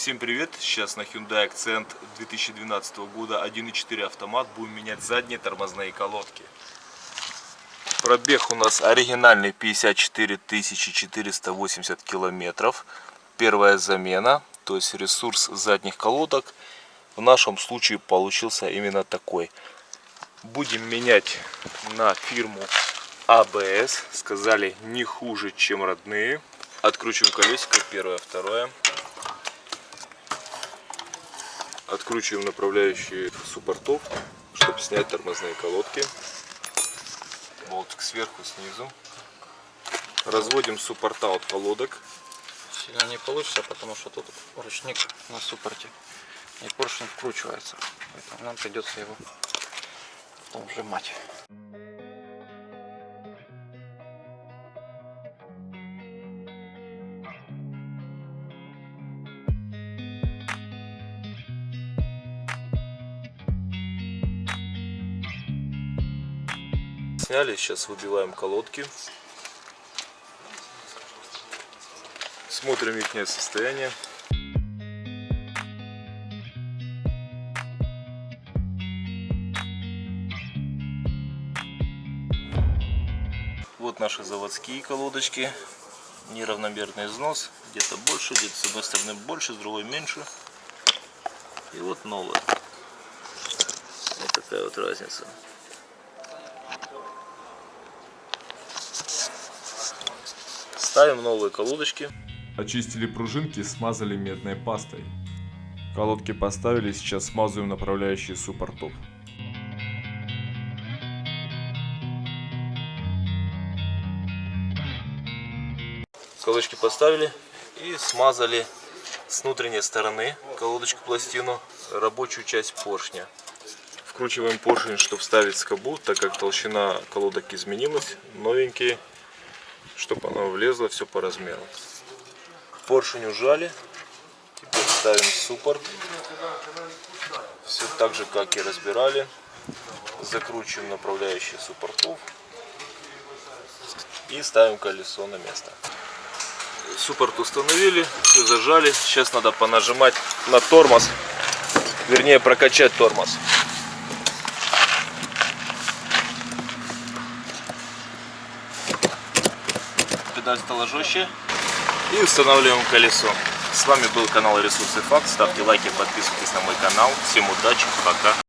Всем привет! Сейчас на Hyundai Accent 2012 года 1.4 автомат. Будем менять задние тормозные колодки. Пробег у нас оригинальный 54 480 километров. Первая замена, то есть ресурс задних колодок в нашем случае получился именно такой. Будем менять на фирму ABS. Сказали не хуже, чем родные. Откручиваем колесико, первое, второе. Откручиваем направляющие суппортов, чтобы снять тормозные колодки. Болтик сверху, снизу. Разводим суппорта от колодок. Сильно не получится, потому что тут ручник на суппорте. И поршень вкручивается. Поэтому нам придется его потом сжимать. Сняли, сейчас выбиваем колодки. Смотрим их состояние. Вот наши заводские колодочки. Неравномерный износ. Где-то больше, где-то с одной стороны больше, с другой меньше. И вот новая. Вот такая вот разница. Ставим новые колодочки. Очистили пружинки, смазали медной пастой. Колодки поставили, сейчас смазываем направляющие суппортов. Колодочки поставили и смазали с внутренней стороны колодочку пластину рабочую часть поршня. Вкручиваем поршень, чтобы вставить скобу, так как толщина колодок изменилась, новенькие чтобы оно влезло все по размеру. Поршень ужали. Теперь ставим суппорт. Все так же, как и разбирали. Закручиваем направляющие суппортов. И ставим колесо на место. Суппорт установили, все зажали. Сейчас надо понажимать на тормоз. Вернее, прокачать тормоз. Педаль стала жестче. И устанавливаем колесо. С вами был канал Ресурсы Факт. Ставьте лайки, подписывайтесь на мой канал. Всем удачи, пока.